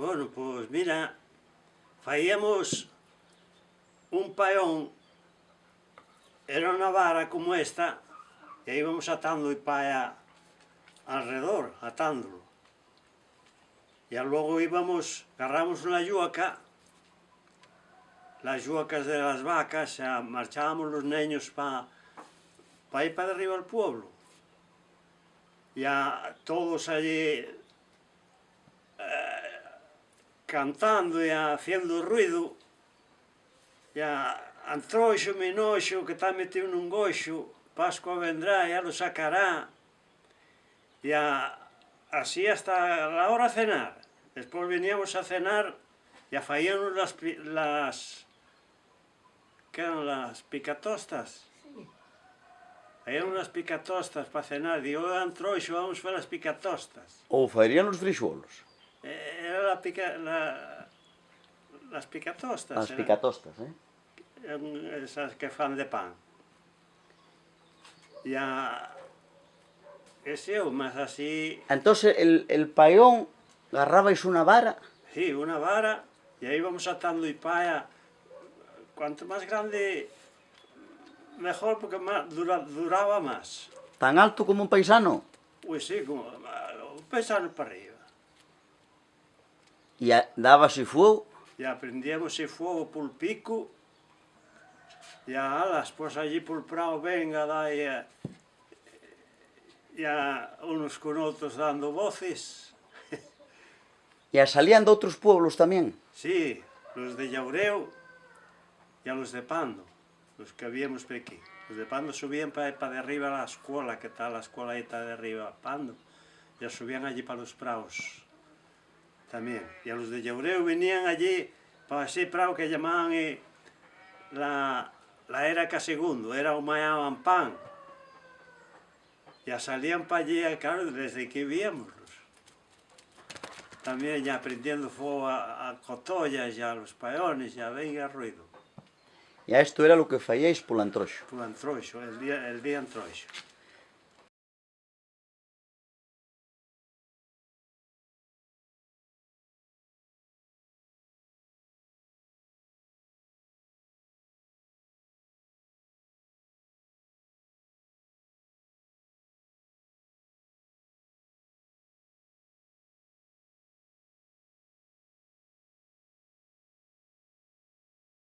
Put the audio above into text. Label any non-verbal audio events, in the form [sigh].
Bueno, pois mira, faíamos un paión, era unha vara como esta, e íbamos atando o paia alrededor, atándolo. E logo íbamos, agarramos unha yuaca, las yuacas de las vacas, xa marchábamos los niños para pa ir para arriba al pueblo. Ya todos allí cantando e haciendo facendo ruido. E a antroxo minoxo que está metido nun goxo Pascua vendrá e a lo sacará. E a, así hasta la hora a cenar. Despois veníamos a cenar e a faíamos las, las que eran las picatostas? Sí. faíamos las picatostas para cenar. Digo, antroixo, vamos para as picatostas. Ou farían os frixolos? Eh, era la pica, la, las picatostas. As picatostas, eh? Esas que fan de pan. E a... Ese eu, mas así... Entón, el, el paión agarrabais unha vara? Sí, unha vara, e aí vamos atando e paia. Cuanto máis grande, mejor, porque más, dura, duraba máis. Tan alto como un paisano? Pois sí, como un paisano para arriba. E dábase fogo? E aprendíamos ese fogo por pico, e a alas, pois allí por prao venga, dá e, e a unos con outros dando voces. [laughs] e a salían de outros pueblos tamén? Sí, los de Llaureu e a los de Pando, los que habíamos aquí. Los de Pando subían para, para de arriba a la escuela, que está la escuela ahí está de arriba, Pando, e subían allí para los praos tamén. E a los de Llaureu venían allí para ese prao que llamaban eh, la, la era que segundo, era o maiaban pan. E salían para allí, claro, desde que víamos. Tamén ya aprendiendo fuego a, a cotollas, ya a los paiones, ya venga ruido. E a isto era lo que fallais polo antroxo? Polo antroxo, el día, el día antroxo.